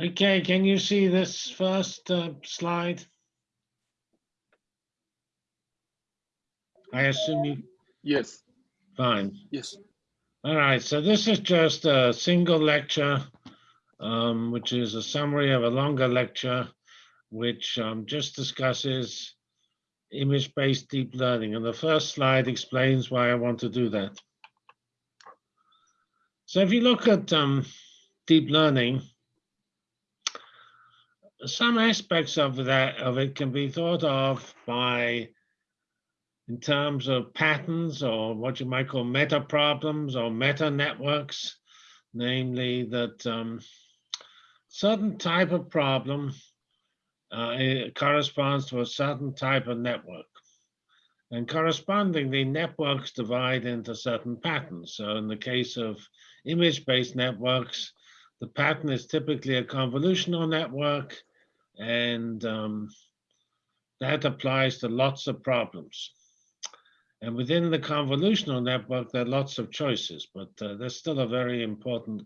Okay, can you see this first uh, slide? I assume you, Yes, fine. yes. All right, so this is just a single lecture, um, which is a summary of a longer lecture, which um, just discusses image-based deep learning. And the first slide explains why I want to do that. So if you look at um, deep learning, some aspects of that of it can be thought of by in terms of patterns or what you might call meta problems or meta networks, namely that um, certain type of problem uh, it corresponds to a certain type of network. And correspondingly, networks divide into certain patterns. So in the case of image-based networks, the pattern is typically a convolutional network, and um, that applies to lots of problems. And within the convolutional network, there are lots of choices, but uh, there's still a very important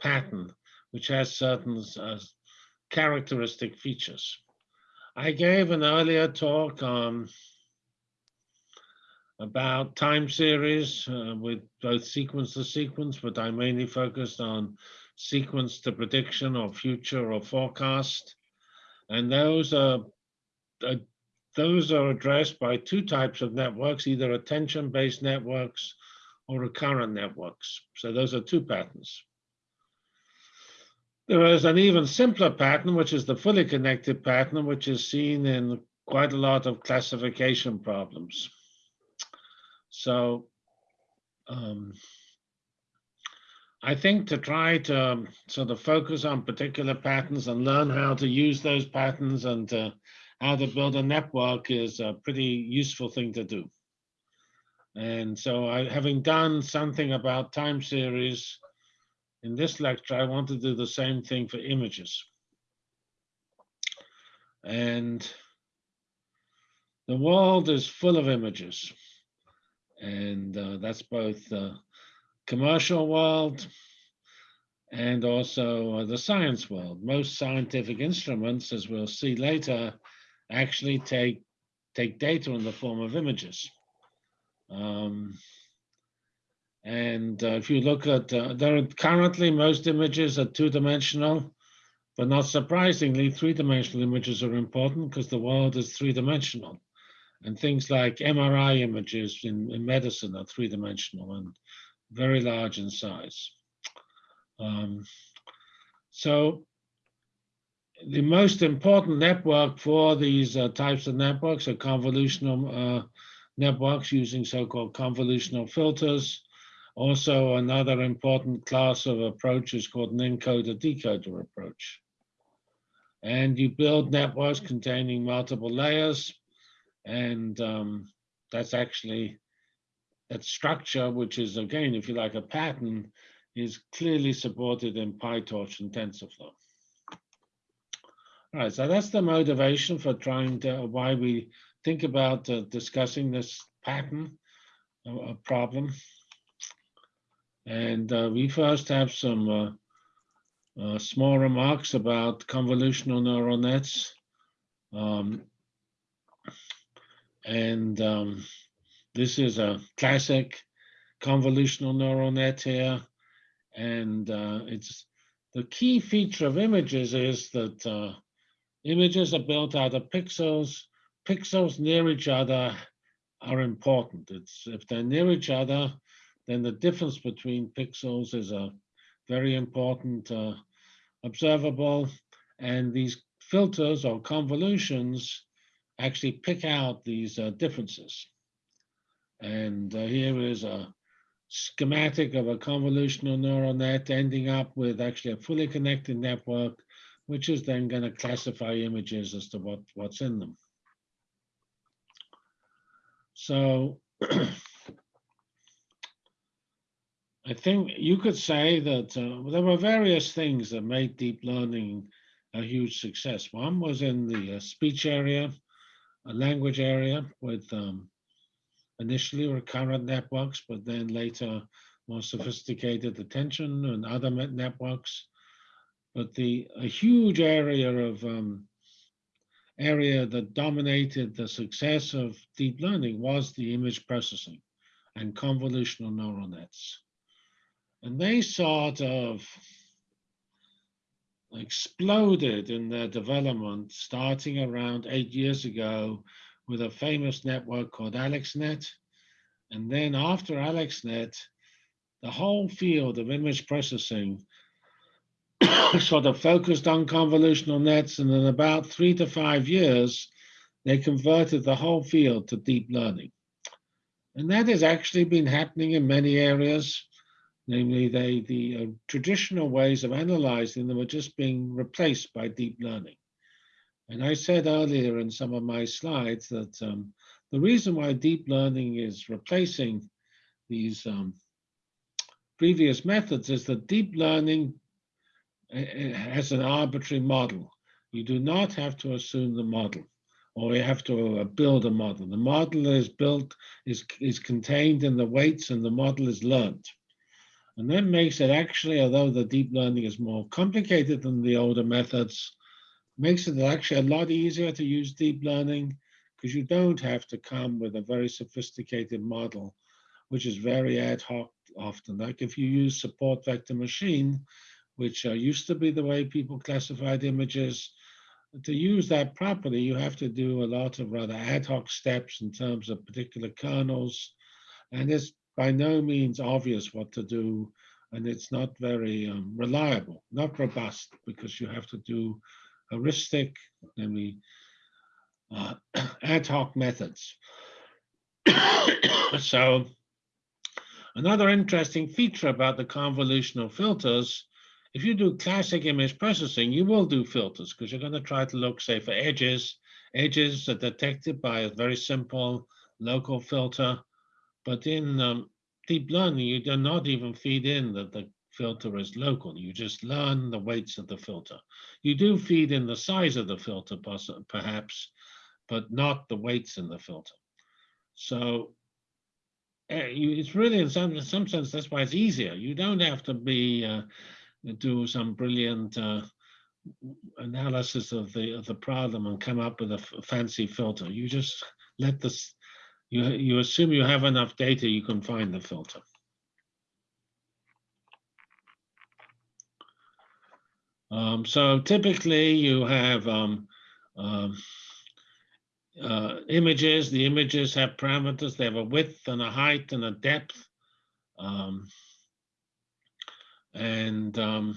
pattern which has certain uh, characteristic features. I gave an earlier talk um, about time series uh, with both sequence to sequence, but I mainly focused on sequence to prediction or future or forecast. And those are, uh, those are addressed by two types of networks, either attention-based networks or recurrent networks. So those are two patterns. There is an even simpler pattern, which is the fully connected pattern, which is seen in quite a lot of classification problems. So um, I think to try to um, sort of focus on particular patterns and learn how to use those patterns and uh, how to build a network is a pretty useful thing to do. And so I, having done something about time series in this lecture, I want to do the same thing for images. And the world is full of images. And uh, that's both the commercial world and also uh, the science world. Most scientific instruments, as we'll see later, actually take, take data in the form of images. Um, and uh, if you look at, uh, there are currently most images are two-dimensional, but not surprisingly, three-dimensional images are important because the world is three-dimensional. And things like MRI images in, in medicine are three-dimensional and very large in size. Um, so the most important network for these uh, types of networks are convolutional uh, networks using so-called convolutional filters. Also, another important class of approach is called an encoder-decoder approach. And you build networks containing multiple layers, and um, that's actually that structure, which is again, if you like, a pattern, is clearly supported in PyTorch and TensorFlow. All right, so that's the motivation for trying to, why we think about uh, discussing this pattern uh, problem. And uh, we first have some uh, uh, small remarks about convolutional neural nets. Um, and um, this is a classic convolutional neural net here. And uh, it's the key feature of images is that uh, images are built out of pixels. Pixels near each other are important. It's if they're near each other, then the difference between pixels is a very important uh, observable. And these filters or convolutions actually pick out these uh, differences. And uh, here is a schematic of a convolutional neural net ending up with actually a fully connected network, which is then going to classify images as to what, what's in them. So I think you could say that uh, there were various things that made deep learning a huge success. One was in the uh, speech area, a language area with um, initially recurrent networks, but then later more sophisticated attention and other networks. but the a huge area of um, area that dominated the success of deep learning was the image processing and convolutional neural nets. And they sort of exploded in their development starting around eight years ago with a famous network called AlexNet. And then after AlexNet, the whole field of image processing sort of focused on convolutional nets. And in about three to five years, they converted the whole field to deep learning. And that has actually been happening in many areas. Namely, they, the uh, traditional ways of analyzing them are just being replaced by deep learning. And I said earlier in some of my slides that um, the reason why deep learning is replacing these um, previous methods is that deep learning eh, eh, has an arbitrary model. You do not have to assume the model or you have to uh, build a model. The model is built, is, is contained in the weights and the model is learned. And that makes it actually, although the deep learning is more complicated than the older methods, makes it actually a lot easier to use deep learning because you don't have to come with a very sophisticated model, which is very ad hoc often. Like if you use support vector machine, which uh, used to be the way people classified images, to use that properly, you have to do a lot of rather ad hoc steps in terms of particular kernels. And it's by no means obvious what to do. And it's not very um, reliable, not robust, because you have to do heuristic, namely uh, ad hoc methods. so another interesting feature about the convolutional filters if you do classic image processing, you will do filters because you're going to try to look, say, for edges. Edges are detected by a very simple local filter. But in um, deep learning, you do not even feed in that the filter is local. You just learn the weights of the filter. You do feed in the size of the filter, perhaps, but not the weights in the filter. So uh, it's really, in some, in some sense, that's why it's easier. You don't have to be uh, do some brilliant uh, analysis of the of the problem and come up with a fancy filter. You just let this. You you assume you have enough data, you can find the filter. Um, so typically you have um, um, uh, images. The images have parameters. They have a width and a height and a depth. Um, and um,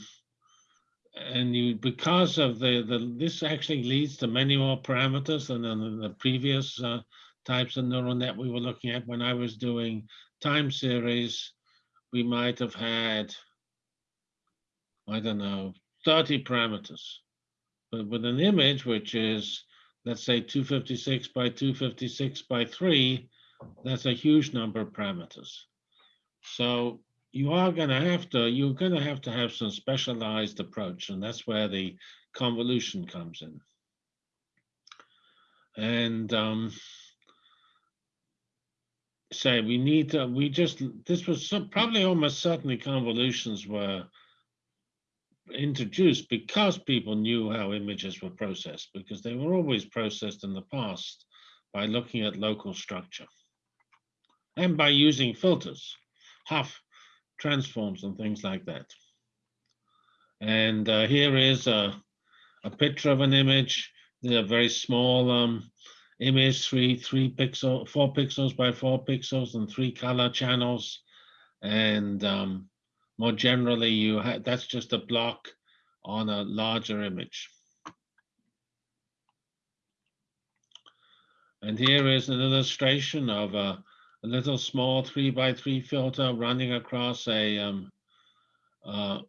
and you because of the the this actually leads to many more parameters than in the previous uh, types of neural net we were looking at when I was doing time series we might have had I don't know 30 parameters. But with an image which is let's say 256 by 256 by 3 that's a huge number of parameters. So you are going to have to you're going to have to have some specialized approach and that's where the convolution comes in. And um say we need to we just this was some, probably almost certainly convolutions were introduced because people knew how images were processed because they were always processed in the past by looking at local structure and by using filters Hough transforms and things like that. And uh, here is a, a picture of an image, a very small um, image, three, three pixel, four pixels by four pixels and three color channels. And um, more generally, you that's just a block on a larger image. And here is an illustration of a, a little small three by three filter running across a um, uh,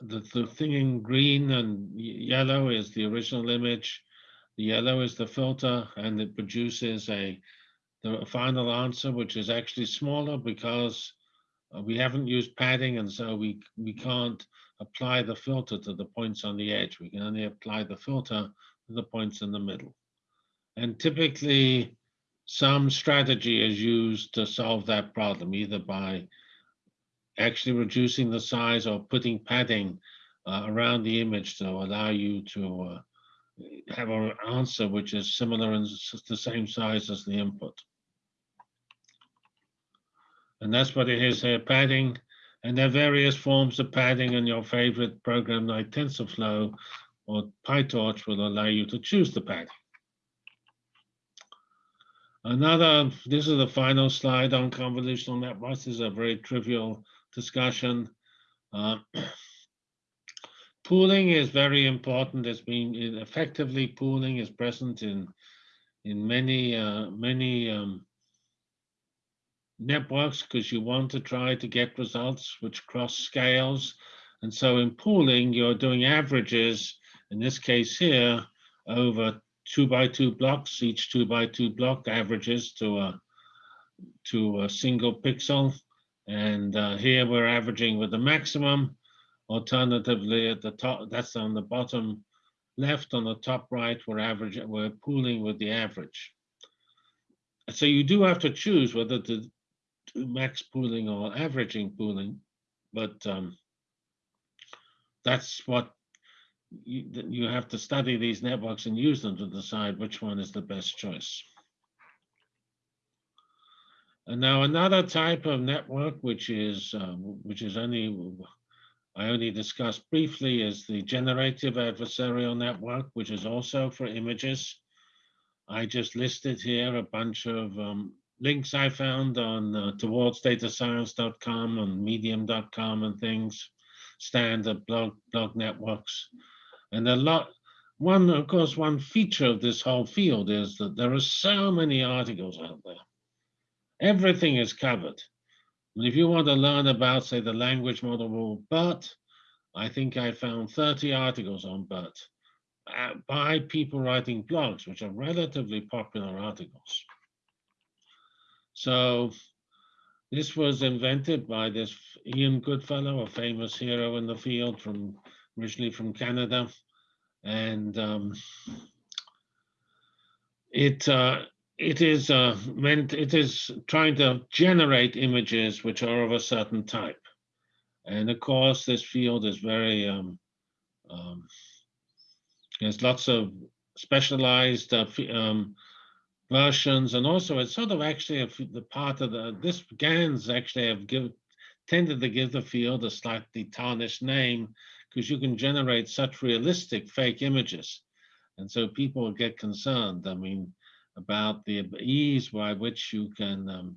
the, the thing in green and yellow is the original image. The yellow is the filter and it produces a the final answer, which is actually smaller because uh, we haven't used padding and so we, we can't apply the filter to the points on the edge. We can only apply the filter to the points in the middle. And typically some strategy is used to solve that problem, either by actually reducing the size or putting padding uh, around the image to allow you to uh, have an answer which is similar and the same size as the input. And that's what it is here, padding. And there are various forms of padding and your favorite program like TensorFlow or PyTorch will allow you to choose the padding. Another, this is the final slide on convolutional networks. This is a very trivial discussion. Uh, pooling is very important. It's been effectively pooling is present in in many uh, many um, networks because you want to try to get results which cross scales. And so in pooling, you're doing averages, in this case here, over two by two blocks, each two by two block averages to a, to a single pixel. And uh, here we're averaging with the maximum. Alternatively, at the top, that's on the bottom left, on the top right, we're average, we're pooling with the average. So you do have to choose whether to max pooling or averaging pooling, but um, that's what you, you have to study these networks and use them to decide which one is the best choice. And now another type of network, which is uh, which is only I only discussed briefly, is the generative adversarial network, which is also for images. I just listed here a bunch of um, links I found on uh, towardsdatascience.com and medium.com and things, standard blog blog networks. And a lot, one, of course, one feature of this whole field is that there are so many articles out there. Everything is covered. And if you want to learn about, say, the language model BERT, I think I found 30 articles on BERT uh, by people writing blogs, which are relatively popular articles. So this was invented by this Ian Goodfellow, a famous hero in the field from originally from Canada. And um, it uh, it is uh, meant it is trying to generate images which are of a certain type. And of course, this field is very um, um, there's lots of specialized uh, um, versions, and also it's sort of actually a, the part of the this GANs actually have give, tended to give the field a slightly tarnished name because you can generate such realistic fake images, and so people get concerned. I mean, about the ease by which you can um,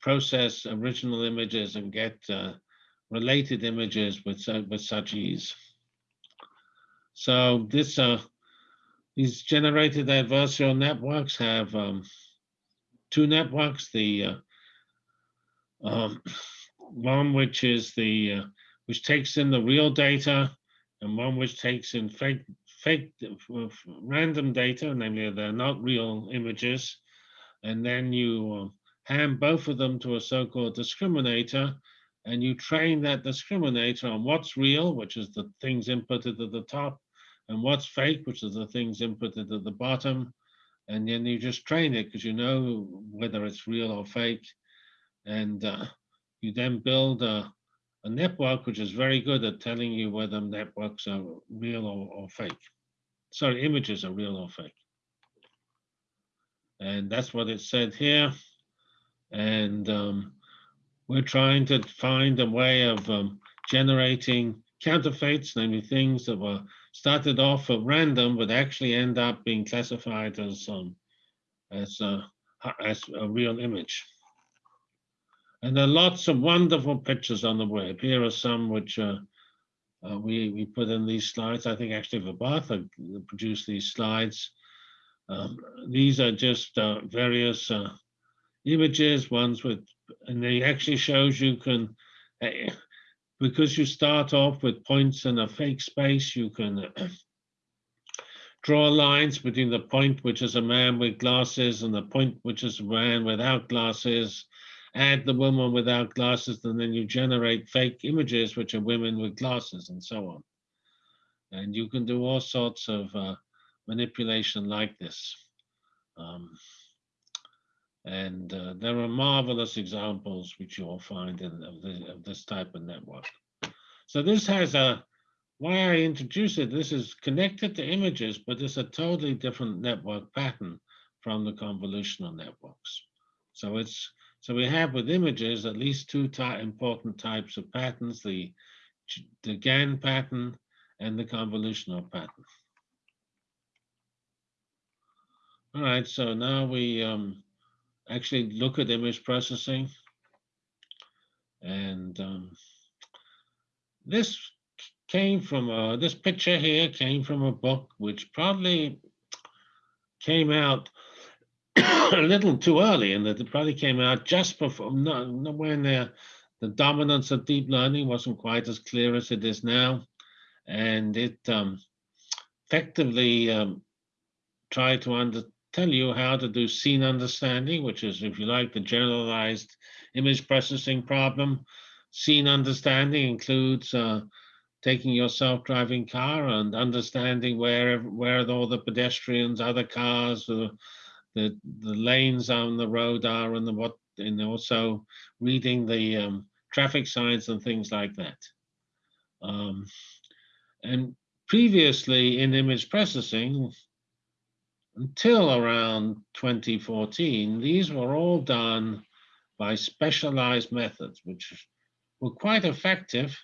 process original images and get uh, related images with with such ease. So this uh, these generated adversarial networks have um, two networks, the uh, um, one which is the uh, which takes in the real data and one which takes in fake fake random data, namely they're not real images, and then you uh, hand both of them to a so-called discriminator, and you train that discriminator on what's real, which is the things inputted at the top, and what's fake, which is the things inputted at the bottom. And then you just train it because you know whether it's real or fake. And uh, you then build a, a, network which is very good at telling you whether networks are real or, or fake. Sorry, images are real or fake. And that's what it said here. And um, we're trying to find a way of um, generating counterfeits, namely things that were started off at random, but actually end up being classified as um, as a, as a real image. And there are lots of wonderful pictures on the web. Here are some which uh, uh, we we put in these slides. I think actually Vibhatha produced these slides. Um, these are just uh, various uh, images, ones with, and they actually shows you can eh, because you start off with points in a fake space, you can draw lines between the point which is a man with glasses and the point which is a man without glasses, add the woman without glasses, and then you generate fake images which are women with glasses and so on. And you can do all sorts of uh, manipulation like this. Um, and uh, there are marvelous examples which you'll find in, of, the, of this type of network. So this has a why I introduced it, this is connected to images, but it's a totally different network pattern from the convolutional networks. So it's so we have with images at least two ty important types of patterns, the, the GAN pattern and the convolutional pattern. All right, so now we um, actually look at image processing. And um, this came from, uh, this picture here came from a book which probably came out a little too early and that it probably came out just before, no, when the, the dominance of deep learning wasn't quite as clear as it is now. And it um, effectively um, tried to under, tell you how to do scene understanding, which is, if you like, the generalized image processing problem. Scene understanding includes uh, taking your self-driving car and understanding where where all the pedestrians, other cars, the the, the lanes on the road are, and the what, and also reading the um, traffic signs and things like that. Um, and previously in image processing, until around 2014, these were all done by specialized methods, which were quite effective.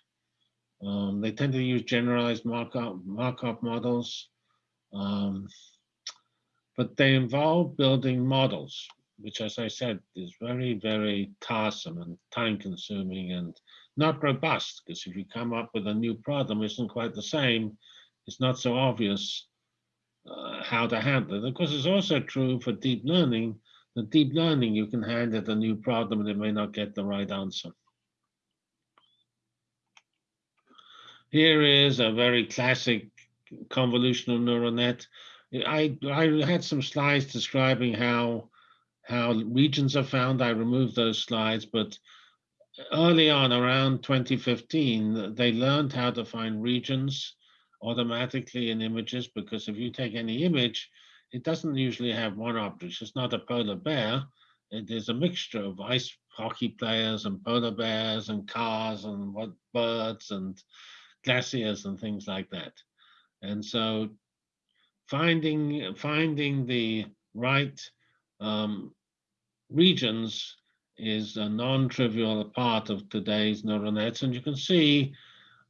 Um, they tend to use generalized Markov, models, um, but they involve building models, which, as I said, is very, very tiresome and time consuming and not robust, because if you come up with a new problem, isn't quite the same, it's not so obvious uh, how to handle it. Of course, it's also true for deep learning. The deep learning, you can hand it a new problem and it may not get the right answer. Here is a very classic convolutional neural net. I, I had some slides describing how how regions are found. I removed those slides, but early on, around 2015, they learned how to find regions automatically in images because if you take any image, it doesn't usually have one object. It's not a polar bear. It is a mixture of ice hockey players and polar bears and cars and what birds and glaciers and things like that. And so finding finding the right um, regions is a non-trivial part of today's neural nets. And you can see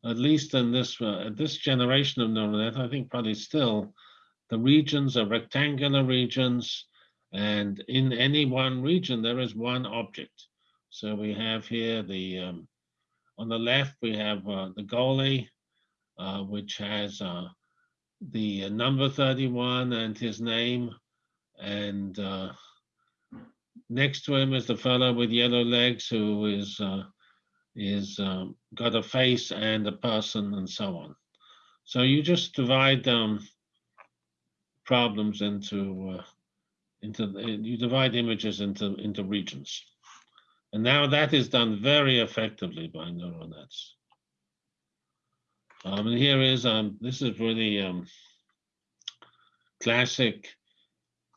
at least in this uh, this generation of neural net, I think probably still the regions are rectangular regions, and in any one region there is one object. So we have here the um, on the left we have uh, the goalie, uh, which has uh, the number 31 and his name, and uh, next to him is the fellow with yellow legs who is uh, is um, got a face and a person and so on. So you just divide um, problems into uh, into you divide images into into regions, and now that is done very effectively by neural nets. Um, and here is um, this is really um, classic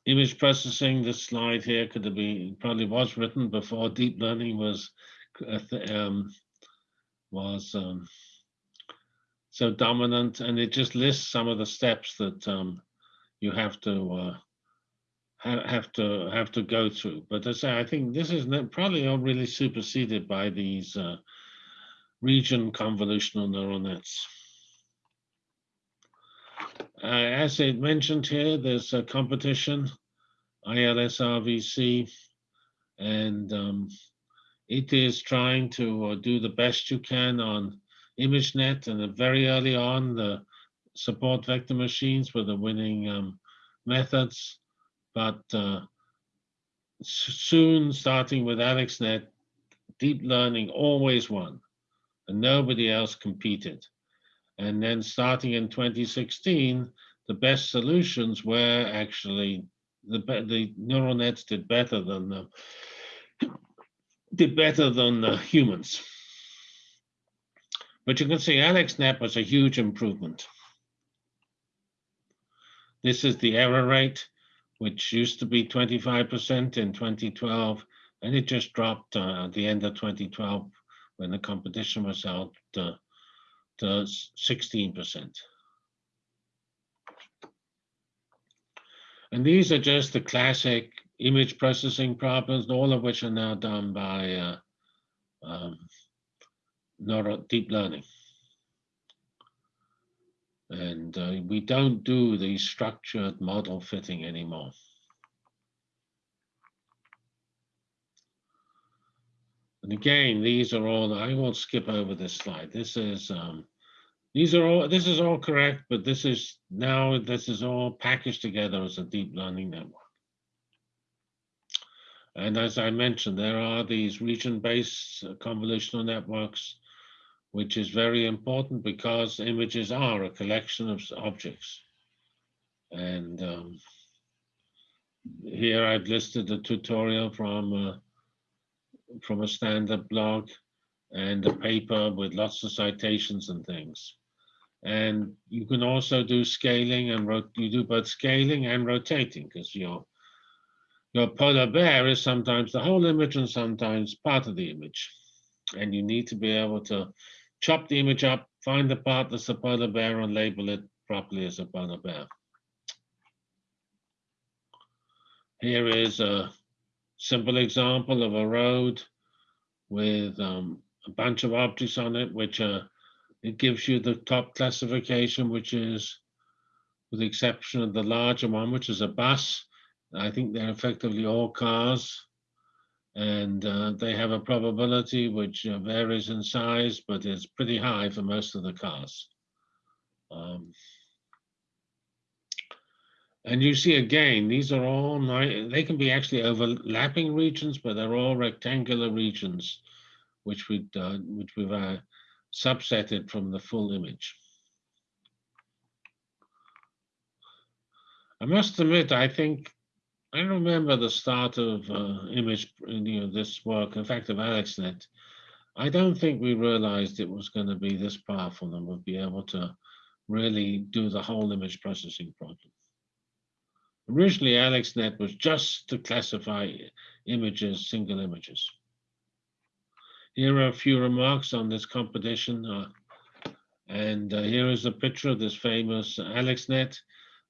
image processing. This slide here could have been probably was written before deep learning was um, was um, so dominant, and it just lists some of the steps that um, you have to uh, ha have to have to go through. But as I I think this is probably all really superseded by these uh, region convolutional neural nets. Uh, as it mentioned here, there's a competition, ILSRVC, and um, it is trying to uh, do the best you can on ImageNet, and very early on, the support vector machines were the winning um, methods. But uh, soon, starting with AlexNet, deep learning always won, and nobody else competed. And then starting in 2016, the best solutions were actually the, the neural nets did better than the did better than uh, humans. But you can see AlexNet was a huge improvement. This is the error rate, which used to be 25% in 2012, and it just dropped uh, at the end of 2012 when the competition was held uh, sixteen percent. And these are just the classic image processing problems, all of which are now done by uh, um, neural deep learning. And uh, we don't do the structured model fitting anymore. And again, these are all, I will skip over this slide. This is, um, these are all, this is all correct, but this is now, this is all packaged together as a deep learning network. And as I mentioned, there are these region-based uh, convolutional networks, which is very important because images are a collection of objects. And um, here I've listed a tutorial from uh, from a standard blog and a paper with lots of citations and things. And you can also do scaling and you do both scaling and rotating because your your polar bear is sometimes the whole image and sometimes part of the image. And you need to be able to chop the image up, find the part that's the polar bear and label it properly as a polar bear. Here is a simple example of a road with um, a bunch of objects on it, which uh, it gives you the top classification, which is, with the exception of the larger one, which is a bus. I think they're effectively all cars, and uh, they have a probability which uh, varies in size, but is pretty high for most of the cars. Um, and you see again, these are all, they can be actually overlapping regions, but they're all rectangular regions, which, we'd, uh, which we've uh, subsetted from the full image. I must admit, I think, I remember the start of uh, image, you know, this work, in fact, of AlexNet. I don't think we realized it was going to be this powerful and would be able to really do the whole image processing problem. Originally, AlexNet was just to classify images, single images. Here are a few remarks on this competition. Uh, and uh, here is a picture of this famous AlexNet.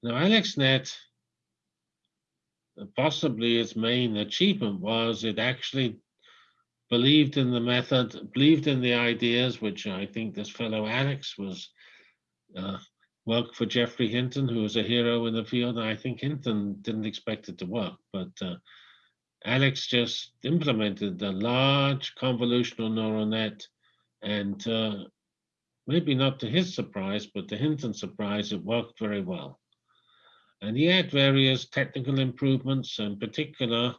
Now, AlexNet, possibly its main achievement was it actually believed in the method, believed in the ideas, which I think this fellow Alex was uh, worked for Geoffrey Hinton, who was a hero in the field. I think Hinton didn't expect it to work, but uh, Alex just implemented a large convolutional neural net and uh, maybe not to his surprise, but to Hinton's surprise, it worked very well. And he had various technical improvements, in particular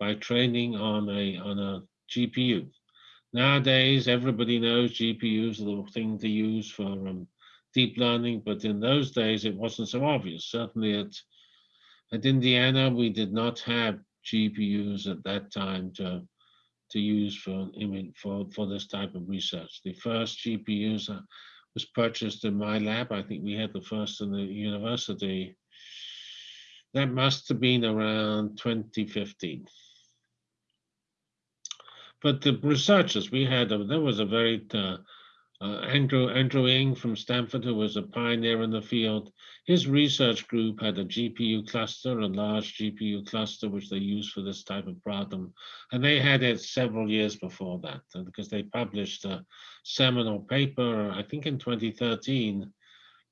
by training on a, on a GPU. Nowadays, everybody knows GPUs are the thing to use for um, deep learning, but in those days it wasn't so obvious. Certainly at, at Indiana, we did not have GPUs at that time to, to use for, for, for this type of research. The first GPUs uh, was purchased in my lab. I think we had the first in the university. That must have been around 2015. But the researchers, we had, there was a very uh, uh, Andrew, Andrew Ng from Stanford, who was a pioneer in the field, his research group had a GPU cluster, a large GPU cluster, which they used for this type of problem. And they had it several years before that, uh, because they published a seminal paper, I think in 2013,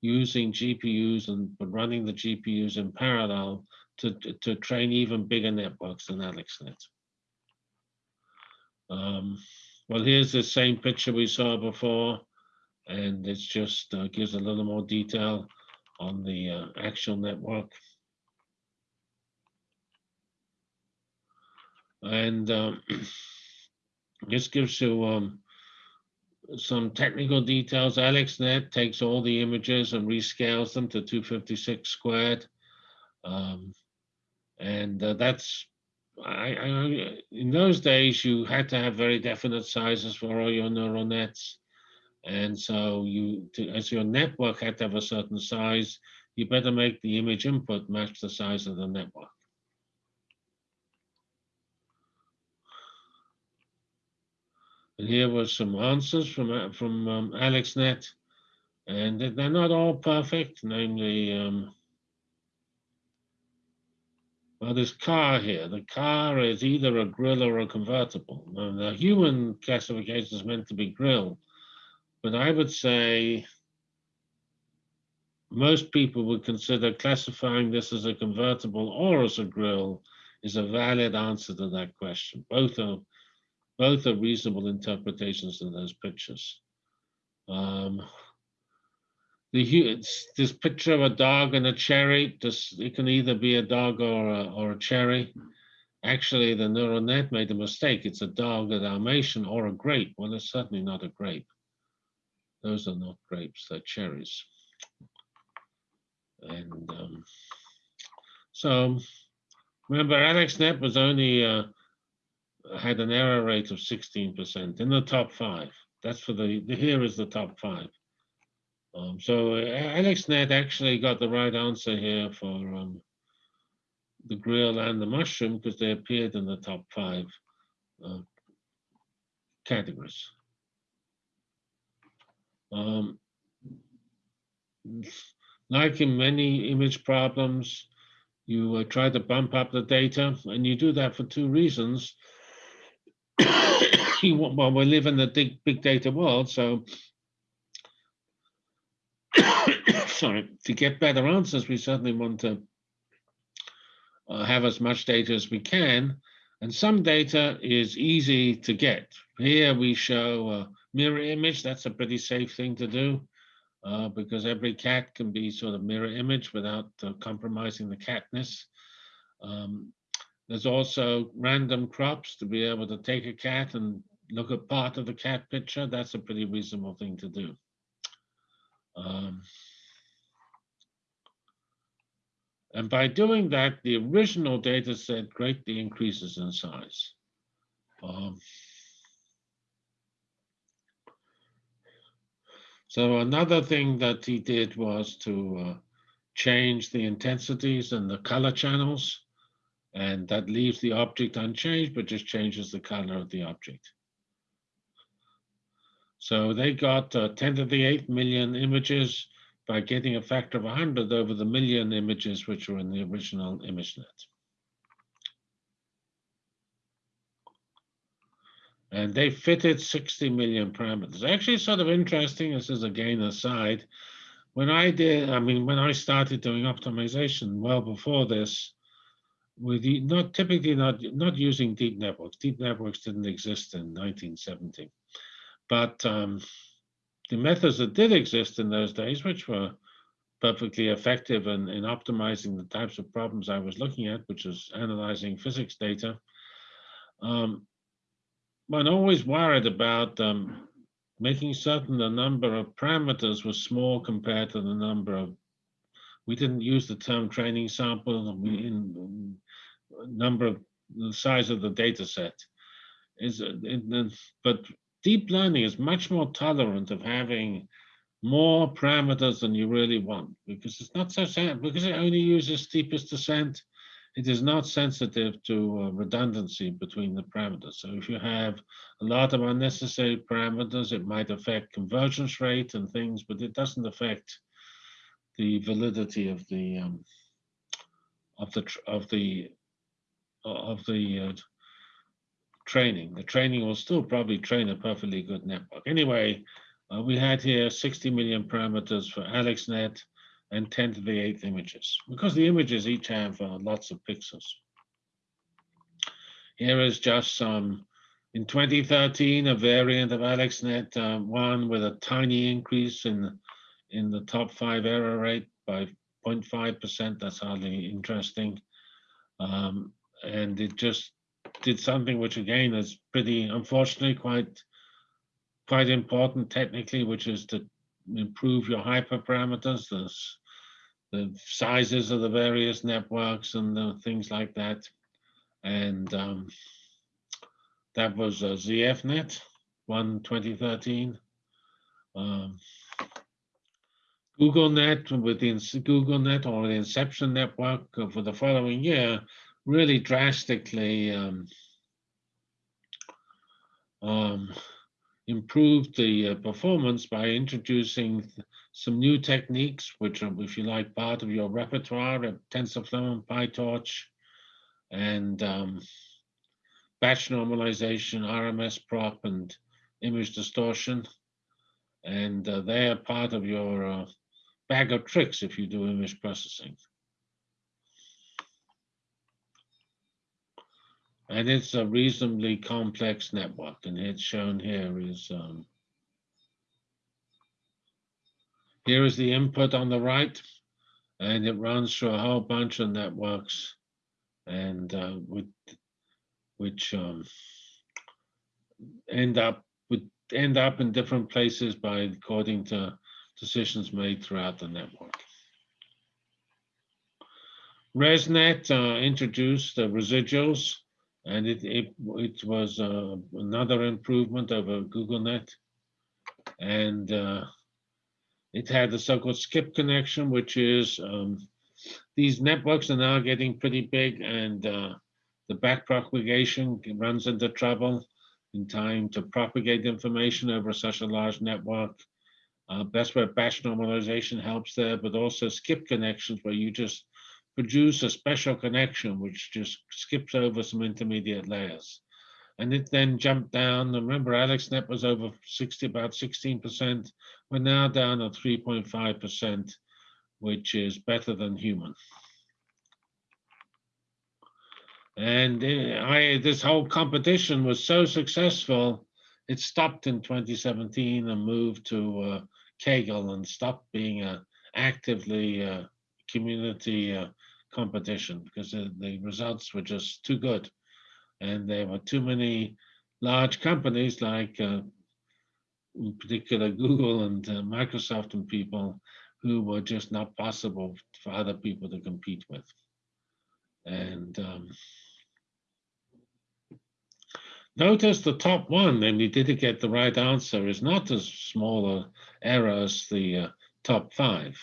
using GPUs and running the GPUs in parallel to, to, to train even bigger networks than AlexNet. Um, well, here's the same picture we saw before, and it just uh, gives a little more detail on the uh, actual network. And um, this gives you um, some technical details. AlexNet takes all the images and rescales them to 256 squared. Um, and uh, that's I, I, in those days, you had to have very definite sizes for all your neural nets. And so you, to, as your network had to have a certain size, you better make the image input match the size of the network. And here were some answers from, from um, AlexNet. And they- they're not all perfect, namely, um, well, this car here, the car is either a grill or a convertible. Now, the human classification is meant to be grill, but I would say most people would consider classifying this as a convertible or as a grill is a valid answer to that question. Both are both are reasonable interpretations of those pictures. Um, the this picture of a dog and a cherry. This it can either be a dog or a, or a cherry. Actually, the neural net made a mistake. It's a dog, a Dalmatian, or a grape. Well, it's certainly not a grape. Those are not grapes; they're cherries. And um, so, remember, AlexNet was only uh, had an error rate of 16% in the top five. That's for the, here is the top five. Um, so uh, AlexNet actually got the right answer here for um, the grill and the mushroom because they appeared in the top five uh, categories. Um, like in many image problems, you uh, try to bump up the data, and you do that for two reasons. You well, we live in the big, big data world, so sorry, to get better answers, we certainly want to uh, have as much data as we can. And some data is easy to get. Here we show a mirror image. That's a pretty safe thing to do uh, because every cat can be sort of mirror image without uh, compromising the catness. Um, there's also random crops to be able to take a cat and look at part of the cat picture. That's a pretty reasonable thing to do. Um, and by doing that, the original data set greatly increases in size. Um, so another thing that he did was to uh, change the intensities and the color channels. And that leaves the object unchanged, but just changes the color of the object. So they got uh, 10 to the 8 million images by getting a factor of 100 over the million images which were in the original ImageNet. And they fitted 60 million parameters. Actually, sort of interesting, this is again aside. When I did, I mean, when I started doing optimization well before this, with not typically not not using deep networks. Deep networks didn't exist in 1970, but um, the methods that did exist in those days, which were perfectly effective in, in optimizing the types of problems I was looking at, which is analyzing physics data, um, one always worried about um, making certain the number of parameters was small compared to the number of we didn't use the term training sample we in number of the size of the data set is but deep learning is much more tolerant of having more parameters than you really want because it's not so sad because it only uses steepest descent it is not sensitive to uh, redundancy between the parameters. So if you have a lot of unnecessary parameters, it might affect convergence rate and things, but it doesn't affect the validity of the um, of the of the of the uh, training. The training will still probably train a perfectly good network. Anyway, uh, we had here 60 million parameters for AlexNet and 10 to the eighth images, because the images each have uh, lots of pixels. Here is just some, in 2013, a variant of AlexNet, uh, one with a tiny increase in, in the top five error rate by 0.5%. That's hardly interesting. Um, and it just did something which again is pretty, unfortunately, quite, quite important technically, which is to improve your hyperparameters, the, the sizes of the various networks and the things like that. And um, that was a ZFnet, one 2013. Um, GoogleNet with the GoogleNet or the Inception network for the following year really drastically um, um, improved the uh, performance by introducing some new techniques, which are, if you like, part of your repertoire, of TensorFlow and PyTorch, and um, batch normalization, RMS prop, and image distortion. And uh, they are part of your uh, bag of tricks if you do image processing. And it's a reasonably complex network, and it's shown here is um, here is the input on the right, and it runs through a whole bunch of networks, and uh, with which um, end up would end up in different places by according to decisions made throughout the network. ResNet uh, introduced the residuals and it it, it was uh, another improvement over GoogleNet, and uh, it had the so-called skip connection, which is um, these networks are now getting pretty big, and uh, the back propagation runs into trouble in time to propagate information over such a large network. Uh, that's where batch normalization helps there, but also skip connections where you just produce a special connection which just skips over some intermediate layers. And it then jumped down. Remember, AlexNet was over 60, about 16%. We're now down at 3.5%, which is better than human. And uh, I, this whole competition was so successful, it stopped in 2017 and moved to uh, Kaggle and stopped being a actively uh, community uh, competition because the, the results were just too good. And there were too many large companies like, uh, in particular, Google and uh, Microsoft and people who were just not possible for other people to compete with. And um, notice the top one, you did get the right answer, is not as small a error as the uh, top five.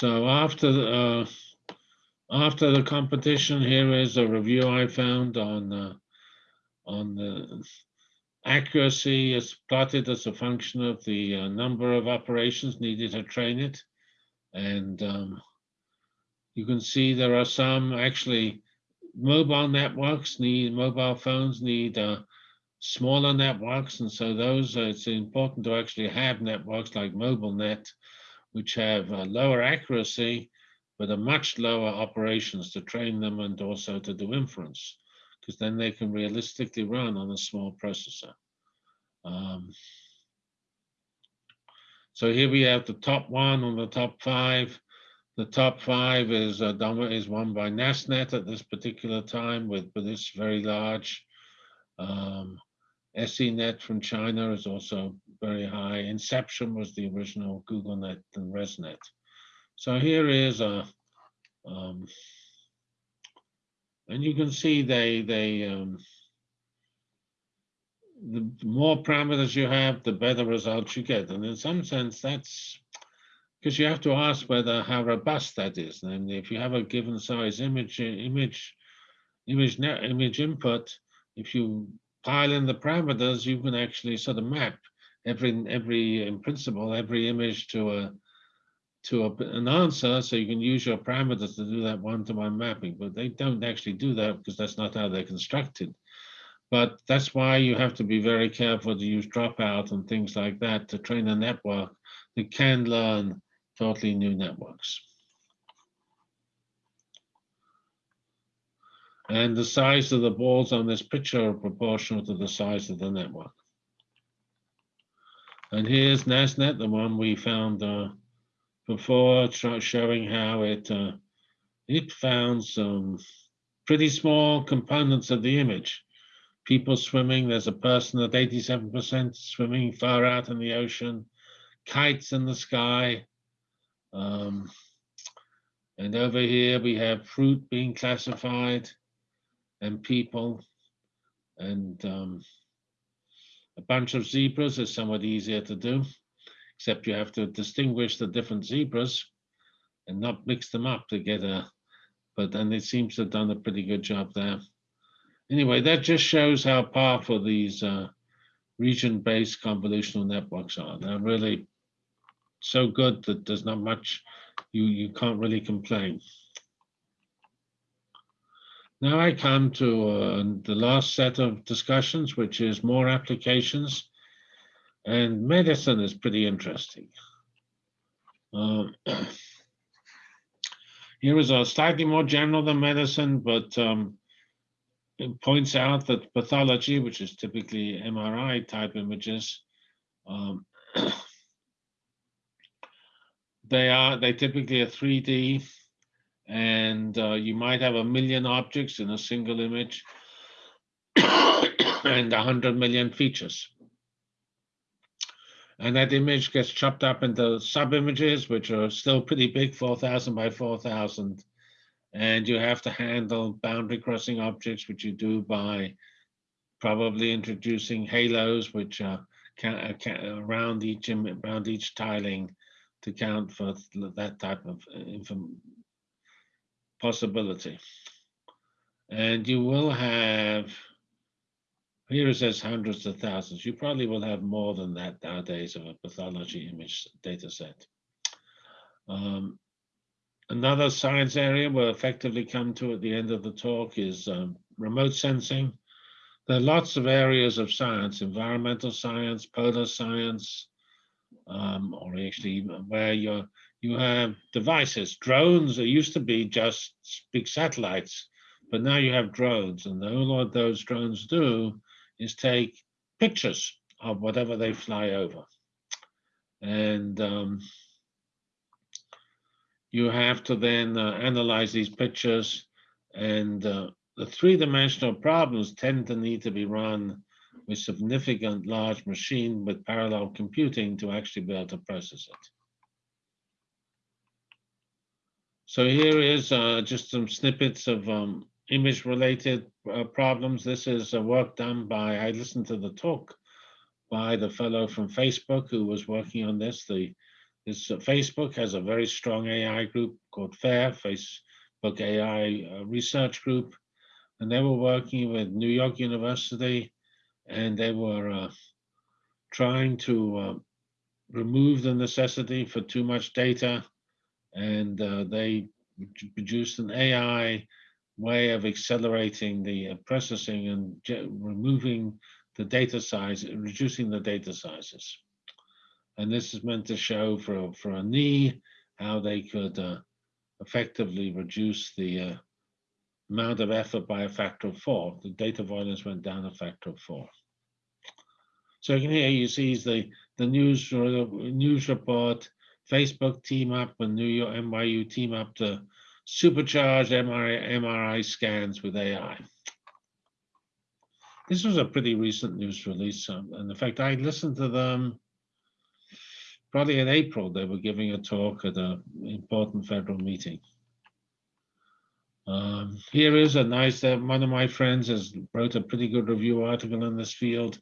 So after the, uh, after the competition, here is a review I found on uh, on the accuracy is plotted as a function of the uh, number of operations needed to train it. And um, you can see there are some actually mobile networks need mobile phones need uh, smaller networks. And so those, uh, it's important to actually have networks like MobileNet which have lower accuracy, but a much lower operations to train them and also to do inference, because then they can realistically run on a small processor. Um, so here we have the top one on the top five. The top five is uh, is won by NASNet at this particular time with, with this very large. Um, SENet from China is also very high. Inception was the original GoogleNet and ResNet. So here is a, um, and you can see they, they, um, the more parameters you have, the better results you get. And in some sense, that's because you have to ask whether how robust that is. And if you have a given size image, image, image, image input, if you pile in the parameters, you can actually sort of map every every in principle every image to a to a, an answer so you can use your parameters to do that one-to-one -one mapping but they don't actually do that because that's not how they're constructed. But that's why you have to be very careful to use dropout and things like that to train a network that can learn totally new networks and the size of the balls on this picture are proportional to the size of the network and here's NASNet, the one we found uh, before, showing how it uh, it found some pretty small components of the image. People swimming, there's a person at 87% swimming far out in the ocean, kites in the sky. Um, and over here we have fruit being classified and people. And um, a bunch of zebras is somewhat easier to do, except you have to distinguish the different zebras and not mix them up together. but then it seems to have done a pretty good job there. anyway, that just shows how powerful these uh, region-based convolutional networks are. They're really so good that there's not much you you can't really complain. Now I come to uh, the last set of discussions, which is more applications. And medicine is pretty interesting. Um, here is a slightly more general than medicine, but um, it points out that pathology, which is typically MRI type images, um, they are they typically are 3D and uh, you might have a million objects in a single image and 100 million features. And that image gets chopped up into sub-images, which are still pretty big, 4,000 by 4,000. And you have to handle boundary crossing objects, which you do by probably introducing halos, which are around each around each tiling to count for that type of uh, possibility. And you will have, here it says hundreds of thousands. You probably will have more than that nowadays of a pathology image data set. Um, another science area we'll effectively come to at the end of the talk is um, remote sensing. There are lots of areas of science, environmental science, polar science, um, or actually where you're you have devices. Drones, it used to be just big satellites, but now you have drones, and all what those drones do is take pictures of whatever they fly over. And um, you have to then uh, analyze these pictures, and uh, the three-dimensional problems tend to need to be run with significant large machine with parallel computing to actually be able to process it. So here is uh, just some snippets of um, image related uh, problems. This is a work done by, I listened to the talk by the fellow from Facebook who was working on this. The this uh, Facebook has a very strong AI group called FAIR, Facebook AI uh, Research Group, and they were working with New York University, and they were uh, trying to remove the necessity for too much data and uh, they produced an AI way of accelerating the uh, processing and removing the data size, reducing the data sizes. And this is meant to show for, for a knee how they could uh, effectively reduce the uh, amount of effort by a factor of four. The data volumes went down a factor of four. So you can hear you see the the news news report Facebook team up and New York NYU team up to supercharge MRI, MRI scans with AI. This was a pretty recent news release. Um, and in fact, I listened to them probably in April. They were giving a talk at an important federal meeting. Um, here is a nice, uh, one of my friends has wrote a pretty good review article in this field.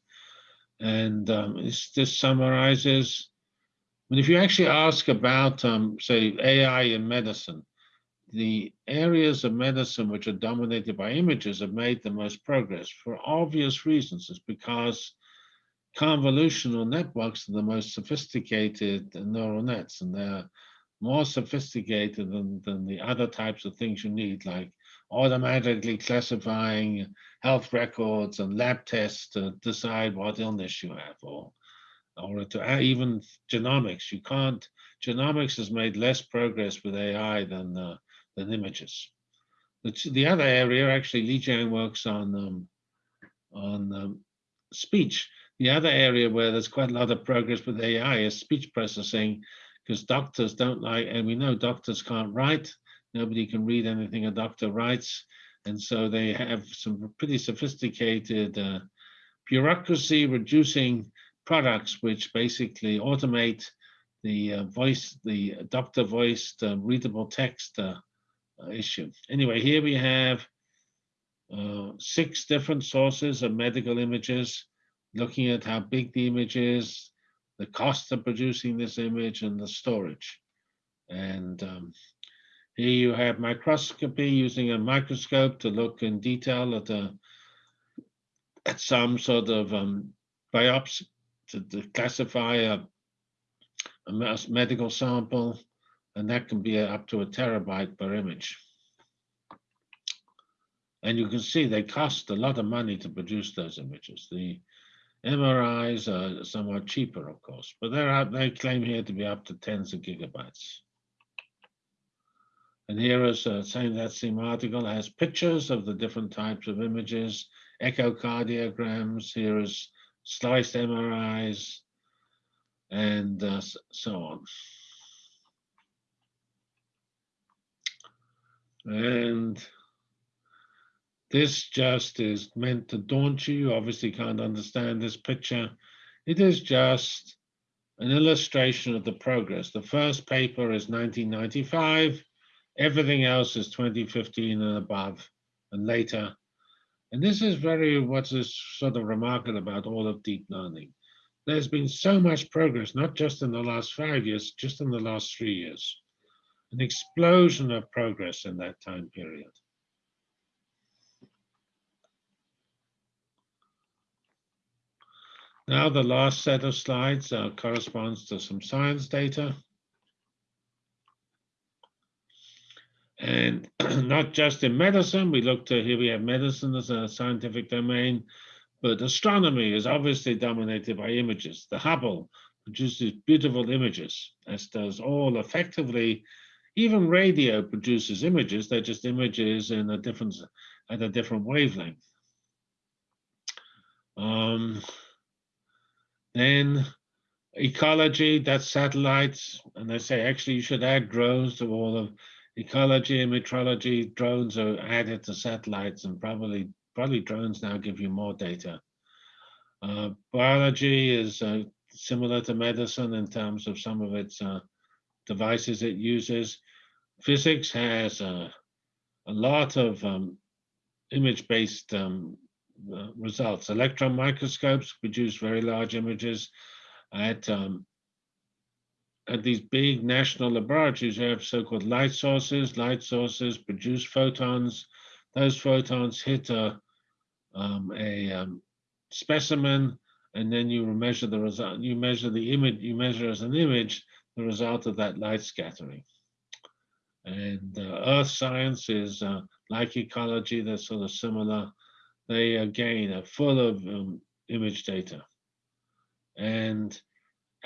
And um, this summarizes but if you actually ask about, um, say, AI in medicine, the areas of medicine which are dominated by images have made the most progress for obvious reasons. It's because convolutional networks are the most sophisticated neural nets, and they're more sophisticated than, than the other types of things you need, like automatically classifying health records and lab tests to decide what illness you have, or or to even genomics. You can't, genomics has made less progress with AI than, uh, than images. The, the other area, actually, Li Jiang works on, um, on um, speech. The other area where there's quite a lot of progress with AI is speech processing, because doctors don't like, and we know doctors can't write. Nobody can read anything a doctor writes. And so they have some pretty sophisticated uh, bureaucracy reducing products which basically automate the uh, voice, the doctor voiced uh, readable text uh, uh, issue. Anyway, here we have uh, six different sources of medical images, looking at how big the image is, the cost of producing this image, and the storage. And um, here you have microscopy using a microscope to look in detail at a at some sort of um, biopsy to, to classify a, a medical sample, and that can be up to a terabyte per image. And you can see they cost a lot of money to produce those images. The MRIs are somewhat cheaper, of course, but they're they claim here to be up to tens of gigabytes. And here is uh, saying that same article has pictures of the different types of images, echocardiograms, here is sliced MRIs, and uh, so on. And this just is meant to daunt you. You obviously can't understand this picture. It is just an illustration of the progress. The first paper is 1995. Everything else is 2015 and above and later. And this is very what is sort of remarkable about all of deep learning. There's been so much progress, not just in the last five years, just in the last three years. An explosion of progress in that time period. Now the last set of slides uh, corresponds to some science data. And not just in medicine, we looked at here we have medicine as a scientific domain, but astronomy is obviously dominated by images. The Hubble produces beautiful images, as does all effectively, even radio produces images, they're just images in a different, at a different wavelength. Um, then ecology, that's satellites. And they say, actually, you should add drones to all of ecology and metrology. Drones are added to satellites and probably, probably drones now give you more data. Uh, biology is uh, similar to medicine in terms of some of its uh, devices it uses. Physics has uh, a lot of um, image-based um, uh, results. Electron microscopes produce very large images at um, at these big national laboratories. You have so-called light sources. Light sources produce photons. Those photons hit a um, a um, specimen, and then you measure the result. You measure the image. You measure as an image the result of that light scattering. And uh, Earth science is uh, like ecology. They're sort of similar they again are full of um, image data. And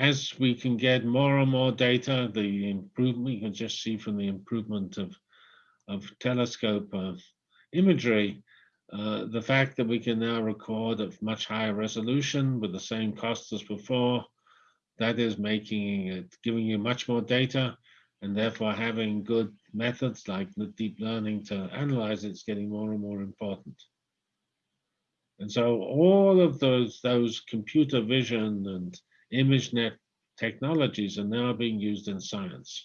as we can get more and more data, the improvement, you can just see from the improvement of, of telescope uh, imagery, uh, the fact that we can now record at much higher resolution with the same cost as before, that is making it, giving you much more data, and therefore having good methods like the deep learning to analyze it's getting more and more important. And so all of those, those computer vision and ImageNet technologies are now being used in science.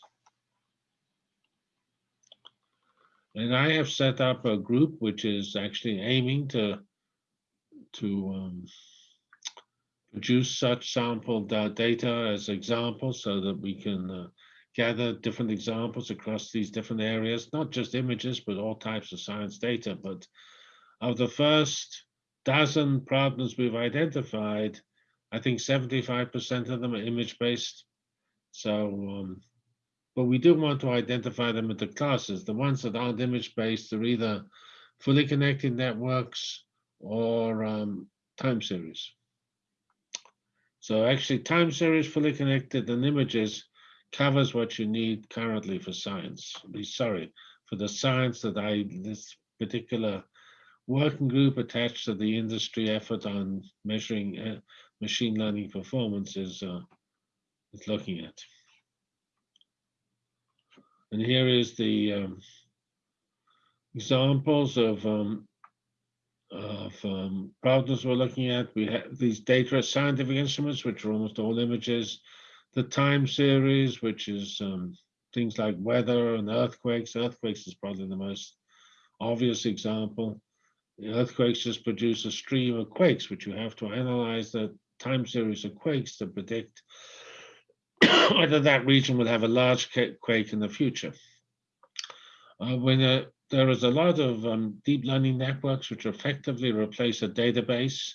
And I have set up a group which is actually aiming to, to um, produce such sampled uh, data as examples so that we can uh, gather different examples across these different areas, not just images, but all types of science data. But of the first dozen problems we've identified, I think 75% of them are image-based. So, um, but we do want to identify them into classes. The ones that aren't image-based are either fully connected networks or um, time series. So actually time series fully connected and images covers what you need currently for science. Sorry, for the science that I, this particular working group attached to the industry effort on measuring uh, machine learning performance is, uh, is looking at. And here is the um, examples of, um, of um, problems we're looking at. We have these data scientific instruments, which are almost all images. The time series, which is um, things like weather and earthquakes. Earthquakes is probably the most obvious example. The earthquakes just produce a stream of quakes, which you have to analyze the time series of quakes to predict whether that region will have a large quake in the future. Uh, when a there is a lot of um, deep learning networks which effectively replace a database.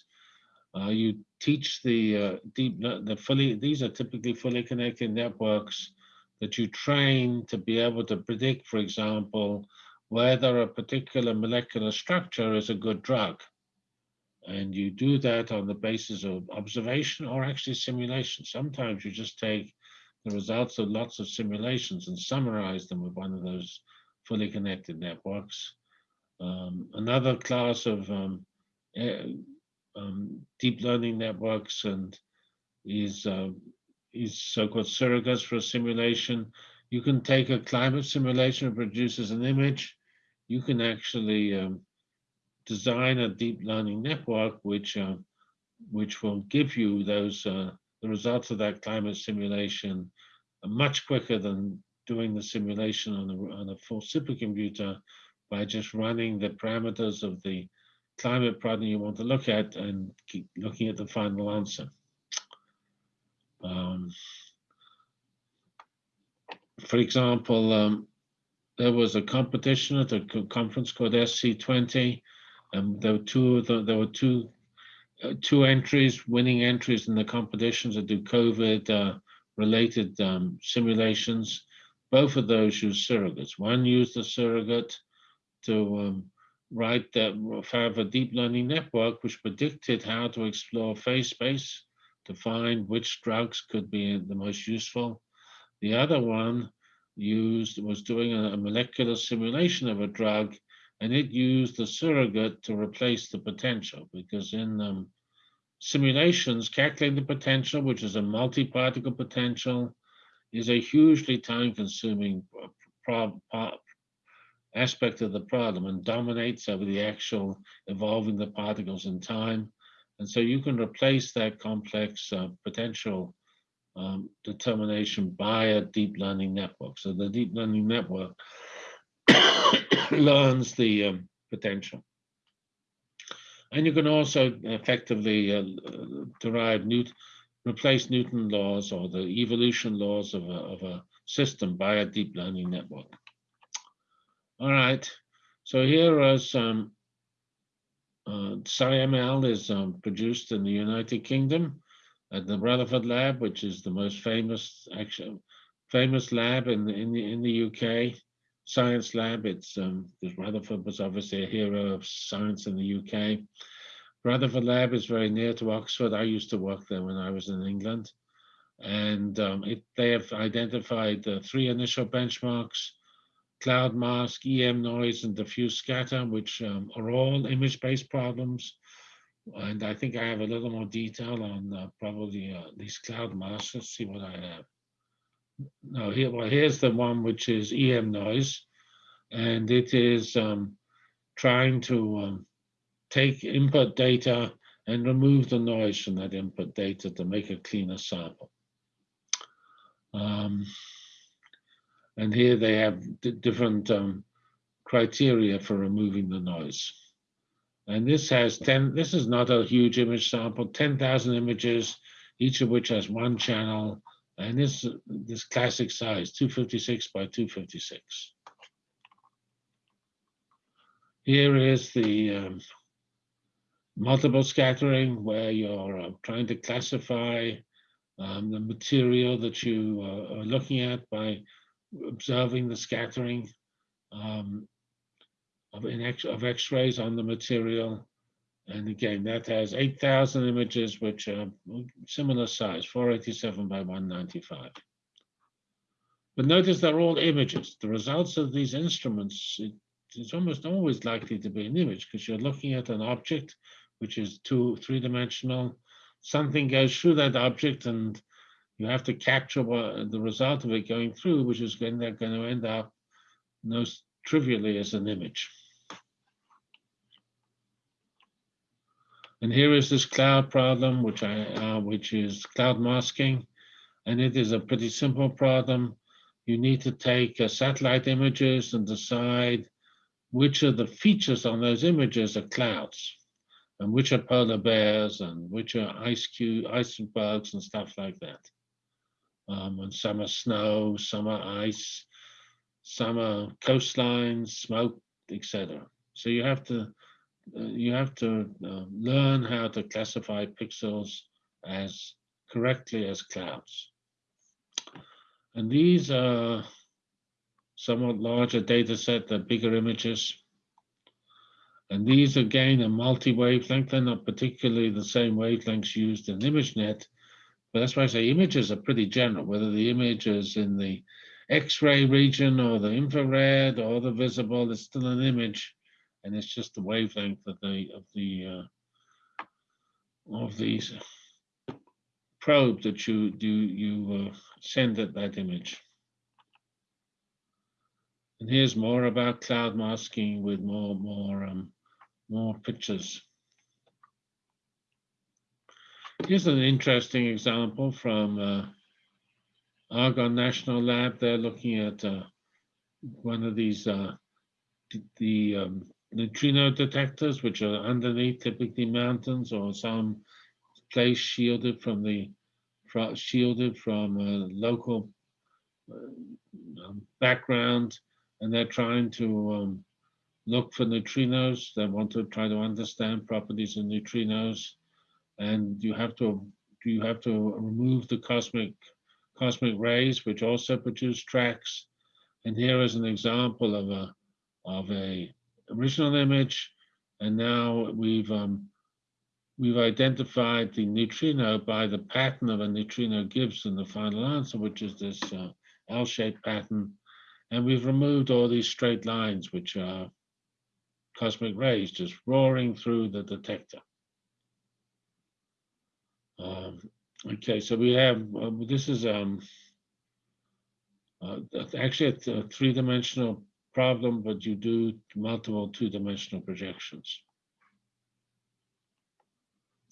Uh, you teach the uh, deep, the fully, these are typically fully connected networks that you train to be able to predict, for example, whether a particular molecular structure is a good drug. And you do that on the basis of observation or actually simulation. Sometimes you just take the results of lots of simulations and summarize them with one of those fully connected networks. Um, another class of um, um, deep learning networks and is uh, is so-called surrogates for a simulation. You can take a climate simulation that produces an image. You can actually um, design a deep learning network which uh, which will give you those uh, the results of that climate simulation much quicker than doing the simulation on a, on a full supercomputer by just running the parameters of the climate problem you want to look at and keep looking at the final answer. Um, for example, um, there was a competition at a conference called SC20. And there were two. There were two, uh, two entries, winning entries in the competitions that do COVID-related uh, um, simulations. Both of those use surrogates. One used a surrogate to um, write that have a deep learning network which predicted how to explore phase space to find which drugs could be the most useful. The other one used was doing a, molecular simulation of a drug and it used the surrogate to replace the potential because in um, simulations, calculating the potential, which is a multi-particle potential, is a hugely time-consuming aspect of the problem and dominates over the actual evolving the particles in time. And so you can replace that complex uh, potential um, determination by a deep learning network. So the deep learning network learns the um, potential. And you can also effectively uh, derive Newton, replace Newton laws or the evolution laws of a, of a system by a deep learning network. All right, so here is some uh, SciML is um, produced in the United Kingdom at the Rutherford Lab, which is the most famous, actually, famous lab in the, in the in the UK science lab. It's um, Rutherford was obviously a hero of science in the UK. Rutherford Lab is very near to Oxford. I used to work there when I was in England, and um, it, they have identified uh, three initial benchmarks cloud mask, EM noise, and diffuse scatter, which um, are all image-based problems. And I think I have a little more detail on uh, probably uh, these cloud masks. Let's see what I have. No, here, well, here's the one which is EM noise, and it is um, trying to um, take input data and remove the noise from that input data to make a cleaner sample. Um, and here they have different um, criteria for removing the noise. And this has 10, this is not a huge image sample, 10,000 images, each of which has one channel. And this, this classic size, 256 by 256. Here is the um, multiple scattering where you're uh, trying to classify um, the material that you uh, are looking at by observing the scattering um, of, X-rays on the material. And again, that has 8,000 images, which are similar size, 487 by 195. But notice they're all images. The results of these instruments, it, it's almost always likely to be an image because you're looking at an object which is two, three-dimensional. Something goes through that object and you have to capture what, the result of it going through, which is going, going to end up most trivially as an image. And here is this cloud problem, which I uh, which is cloud masking, and it is a pretty simple problem. You need to take uh, satellite images and decide which of the features on those images are clouds, and which are polar bears, and which are ice cube, icebergs, and stuff like that um, and summer snow, summer ice, summer coastlines, smoke, etc. So you have to you have to uh, learn how to classify pixels as correctly as clouds. And these are somewhat larger data set, the bigger images. And these again are multi-wavelength. They're not particularly the same wavelengths used in ImageNet, but that's why I say images are pretty general, whether the image is in the X-ray region or the infrared or the visible, it's still an image, and it's just the wavelength of the of the uh, of these probe that you do you uh, send at that image. And here's more about cloud masking with more more um, more pictures. Here's an interesting example from uh, Argonne National Lab. They're looking at uh, one of these uh, the um, neutrino detectors, which are underneath typically mountains or some place shielded from the shielded from a local uh, um, background, and they're trying to um, look for neutrinos. They want to try to understand properties of neutrinos, and you have to you have to remove the cosmic cosmic rays, which also produce tracks. And here is an example of a of a original image, and now we've um, we've identified the neutrino by the pattern of a neutrino gives in the final answer, which is this uh, L-shaped pattern, and we've removed all these straight lines, which are cosmic rays just roaring through the detector. Um, Okay, so we have, uh, this is um, uh, actually a, a three-dimensional problem, but you do multiple two-dimensional projections.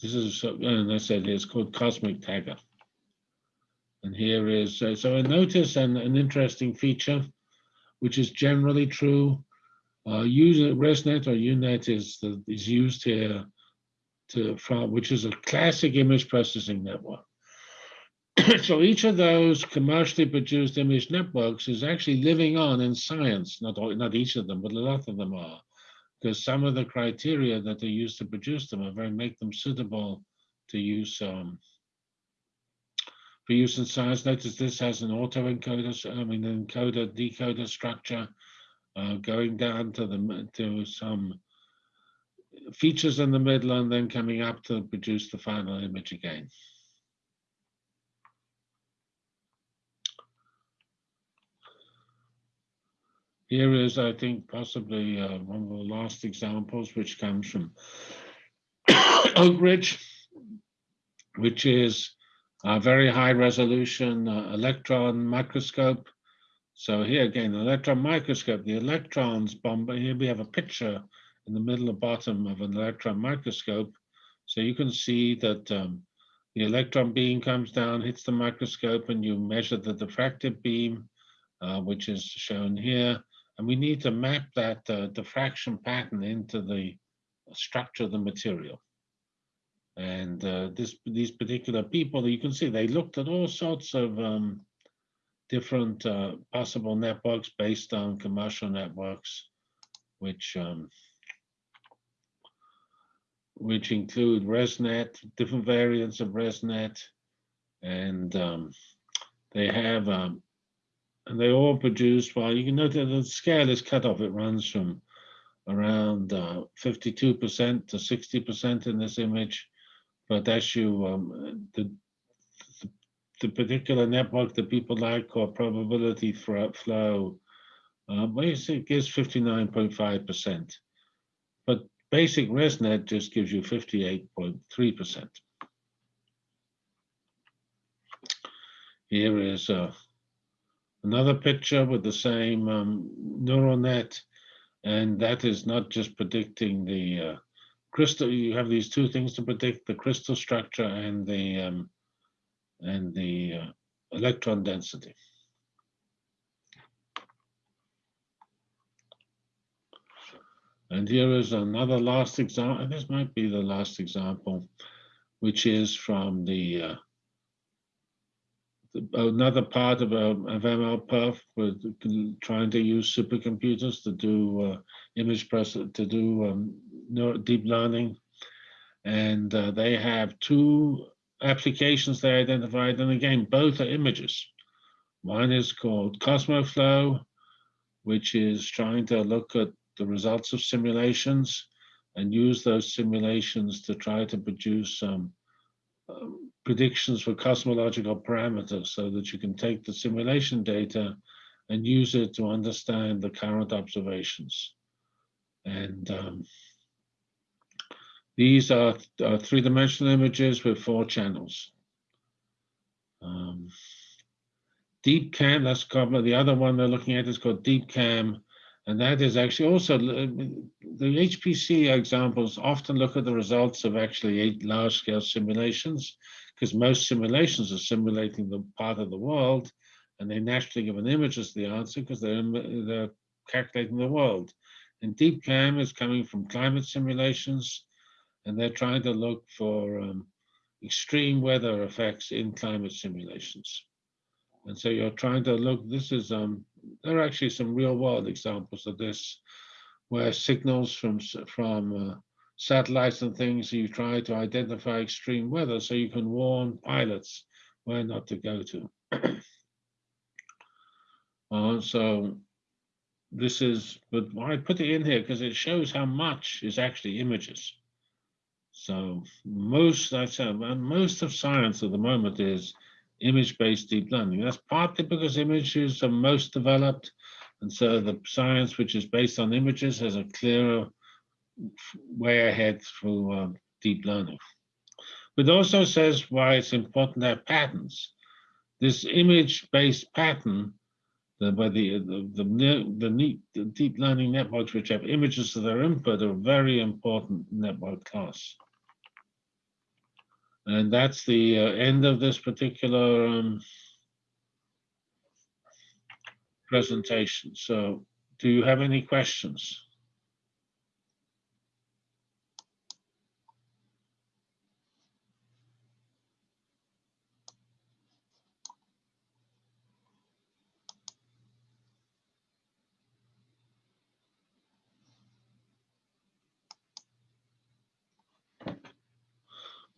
This is, and I said it's called Cosmic Tagger. And here is, uh, so I notice an, an interesting feature, which is generally true. Uh, user ResNet or UNet is, is used here to, from, which is a classic image processing network. so each of those commercially produced image networks is actually living on in science. Not all, not each of them, but a lot of them are, because some of the criteria that they use to produce them are very make them suitable to use um, for use in science. Notice this has an autoencoder, I mean, encoder decoder structure uh, going down to the to some features in the middle and then coming up to produce the final image again. Here is, I think, possibly uh, one of the last examples, which comes from Oak Ridge, which is a very high resolution uh, electron microscope. So here again, electron microscope, the electrons bomb. Here we have a picture in the middle and bottom of an electron microscope. So you can see that um, the electron beam comes down, hits the microscope, and you measure the diffractive beam, uh, which is shown here. And we need to map that uh, diffraction pattern into the structure of the material. And uh, this, these particular people, you can see they looked at all sorts of um, different uh, possible networks based on commercial networks, which um, which include ResNet, different variants of ResNet, and um, they have um, and they all produce, well, you can that the scale is cut off. It runs from around 52% uh, to 60% in this image. But as you, um, the, the, the, particular network that people like called probability flow, uh, gives 59.5%. But basic ResNet just gives you 58.3%. Here is uh, another picture with the same um, neural net. And that is not just predicting the uh, crystal. You have these two things to predict, the crystal structure and the, um, and the uh, electron density. And here is another last example. This might be the last example, which is from the uh, the- another part of, um, of MLPerf, we're trying to use supercomputers to do uh, image press, to do um, deep learning. And uh, they have two applications they identified, and again, both are images. One is called Cosmoflow, which is trying to look at the results of simulations and use those simulations to try to produce um, predictions for cosmological parameters so that you can take the simulation data and use it to understand the current observations. And um, these are, are three-dimensional images with four channels. Um, DeepCam, that's covered. The other one they're looking at is called DeepCam, and that is actually also uh, the HPC examples often look at the results of actually eight large-scale simulations, because most simulations are simulating the part of the world, and they naturally give an image as the answer because they're they're calculating the world. And deep DeepCam is coming from climate simulations, and they're trying to look for um, extreme weather effects in climate simulations. And so you're trying to look, this is, um, there are actually some real world examples of this, where signals from, from uh, satellites and things, you try to identify extreme weather so you can warn pilots where not to go to. Uh, so this is, but I put it in here because it shows how much is actually images. So most, I said, and most of science at the moment is image-based deep learning. That's partly because images are most developed, and so the science which is based on images has a clearer way ahead through um, deep learning. But also says why it's important to have patterns. This image-based pattern, the, by the the the, the, the deep learning networks which have images as their input are a very important network class. And that's the uh, end of this particular um, presentation. So do you have any questions?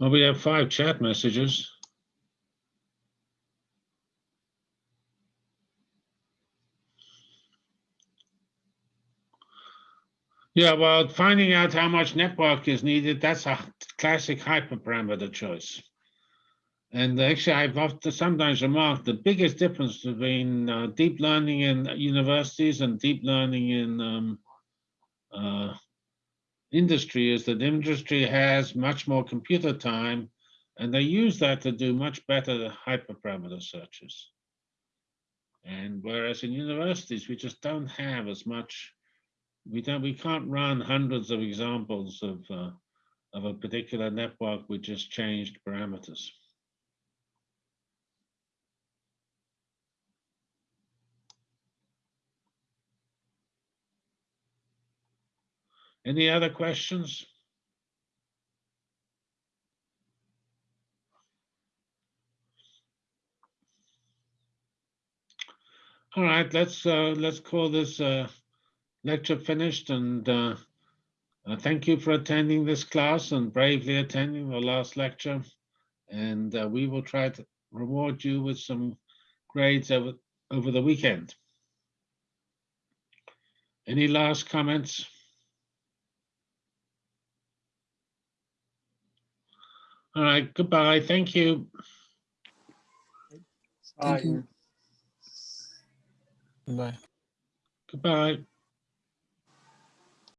Well, we have five chat messages. Yeah, well, finding out how much network is needed, that's a classic hyperparameter choice. And actually, I've often sometimes remarked the biggest difference between uh, deep learning in universities and deep learning in um, uh, industry is that industry has much more computer time, and they use that to do much better hyperparameter searches. And whereas in universities, we just don't have as much we don't we can't run hundreds of examples of uh, of a particular network with just changed parameters. Any other questions? All right, let's uh, let's call this uh, lecture finished and uh, uh, thank you for attending this class and bravely attending the last lecture. And uh, we will try to reward you with some grades over, over the weekend. Any last comments? All right, goodbye. Thank you. Thank Bye. you. Bye. Goodbye.